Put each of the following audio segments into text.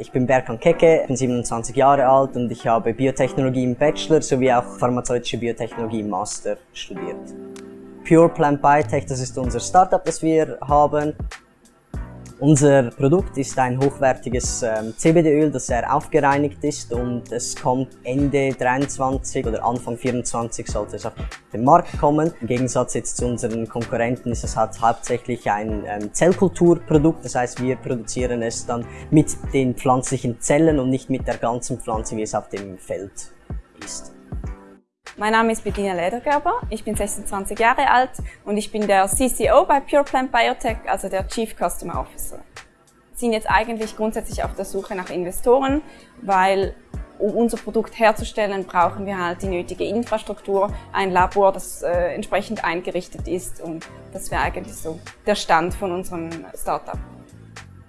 Ich bin Berkan Keke, bin 27 Jahre alt und ich habe Biotechnologie im Bachelor sowie auch pharmazeutische Biotechnologie im Master studiert. Pure Plant Biotech, das ist unser Startup, das wir haben. Unser Produkt ist ein hochwertiges ähm, CBD-Öl, das sehr aufgereinigt ist und es kommt Ende 23 oder Anfang 24 sollte es auf den Markt kommen. Im Gegensatz jetzt zu unseren Konkurrenten ist es halt hauptsächlich ein ähm, Zellkulturprodukt, das heißt wir produzieren es dann mit den pflanzlichen Zellen und nicht mit der ganzen Pflanze, wie es auf dem Feld ist. Mein Name ist Bettina Ledergerber, ich bin 26 Jahre alt und ich bin der CCO bei Pure Plant Biotech, also der Chief Customer Officer. Wir sind jetzt eigentlich grundsätzlich auf der Suche nach Investoren, weil um unser Produkt herzustellen, brauchen wir halt die nötige Infrastruktur, ein Labor, das äh, entsprechend eingerichtet ist und das wäre eigentlich so der Stand von unserem Startup.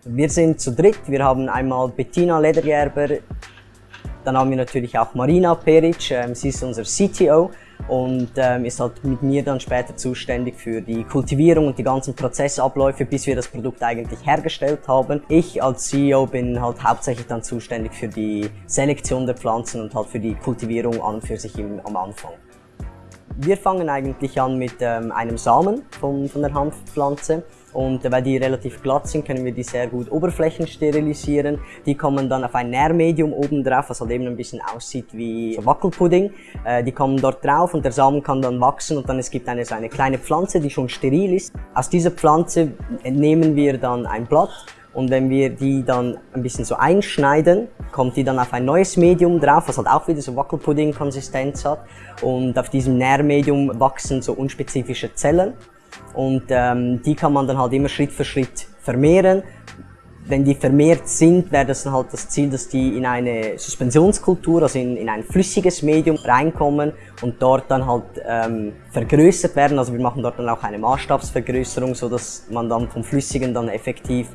Wir sind zu dritt. Wir haben einmal Bettina Ledergerber, dann haben wir natürlich auch Marina Peric, ähm, sie ist unser CTO und ähm, ist halt mit mir dann später zuständig für die Kultivierung und die ganzen Prozessabläufe, bis wir das Produkt eigentlich hergestellt haben. Ich als CEO bin halt hauptsächlich dann zuständig für die Selektion der Pflanzen und halt für die Kultivierung an und für sich im, am Anfang. Wir fangen eigentlich an mit ähm, einem Samen von, von der Hanfpflanze und weil die relativ glatt sind, können wir die sehr gut Oberflächen sterilisieren. Die kommen dann auf ein Nährmedium oben drauf, was halt eben ein bisschen aussieht wie Wackelpudding. Äh, die kommen dort drauf und der Samen kann dann wachsen und dann es gibt eine, so eine kleine Pflanze, die schon steril ist. Aus dieser Pflanze entnehmen wir dann ein Blatt und wenn wir die dann ein bisschen so einschneiden, kommt die dann auf ein neues Medium drauf, was halt auch wieder so Wackelpudding-Konsistenz hat. Und auf diesem Nährmedium wachsen so unspezifische Zellen. Und ähm, die kann man dann halt immer Schritt für Schritt vermehren. Wenn die vermehrt sind, wäre das dann halt das Ziel, dass die in eine Suspensionskultur, also in, in ein flüssiges Medium reinkommen und dort dann halt ähm, vergrößert werden. Also wir machen dort dann auch eine Maßstabsvergrößerung, so dass man dann vom Flüssigen dann effektiv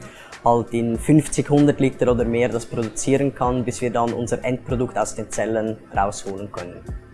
halt in 50, 100 Liter oder mehr das produzieren kann, bis wir dann unser Endprodukt aus den Zellen rausholen können.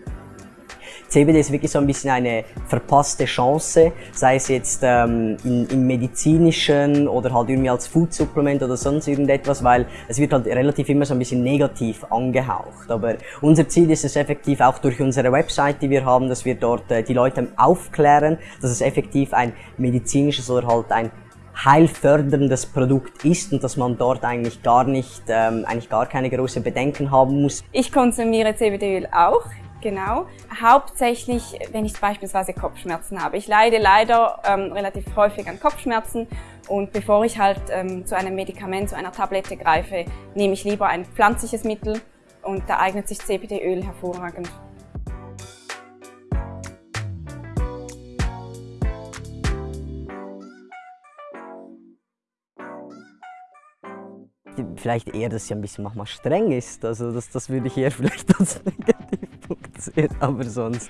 CBD ist wirklich so ein bisschen eine verpasste Chance, sei es jetzt ähm, in, im medizinischen oder halt irgendwie als Food-Supplement oder sonst irgendetwas, weil es wird halt relativ immer so ein bisschen negativ angehaucht. Aber unser Ziel ist es effektiv auch durch unsere Website, die wir haben, dass wir dort äh, die Leute aufklären, dass es effektiv ein medizinisches oder halt ein heilförderndes Produkt ist und dass man dort eigentlich gar nicht, ähm, eigentlich gar keine große Bedenken haben muss. Ich konsumiere CBD-Öl auch. Genau. Hauptsächlich, wenn ich beispielsweise Kopfschmerzen habe. Ich leide leider ähm, relativ häufig an Kopfschmerzen und bevor ich halt ähm, zu einem Medikament, zu einer Tablette greife, nehme ich lieber ein pflanzliches Mittel und da eignet sich CBD-Öl hervorragend. Vielleicht eher, dass sie ein bisschen manchmal streng ist. Also das, das würde ich eher vielleicht als Sehen. Aber sonst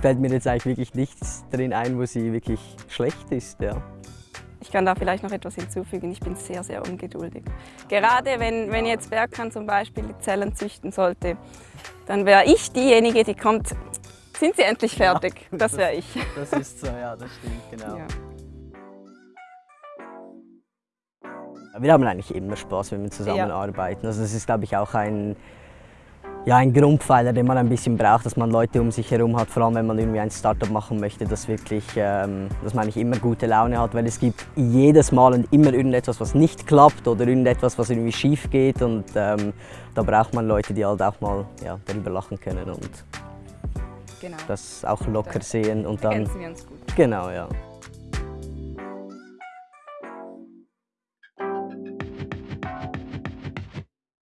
fällt mir jetzt eigentlich wirklich nichts drin ein, wo sie wirklich schlecht ist. Ja. Ich kann da vielleicht noch etwas hinzufügen. Ich bin sehr, sehr ungeduldig. Gerade wenn, wenn jetzt Bergkan zum Beispiel die Zellen züchten sollte, dann wäre ich diejenige, die kommt, sind sie endlich fertig? Das wäre ich. Das ist so, ja, das stimmt, genau. Ja. Wir haben eigentlich immer Spaß, wenn wir zusammenarbeiten. Ja. Also das ist, glaube ich, auch ein, ja, ein Grundpfeiler, den man ein bisschen braucht, dass man Leute um sich herum hat, vor allem wenn man irgendwie ein Startup machen möchte, dass, wirklich, ähm, dass man eigentlich immer gute Laune hat, weil es gibt jedes Mal und immer irgendetwas, was nicht klappt oder irgendetwas, was irgendwie schief geht und ähm, da braucht man Leute, die halt auch mal ja, darüber lachen können und genau. das auch locker sehen und dann... wir uns gut. Genau, ja.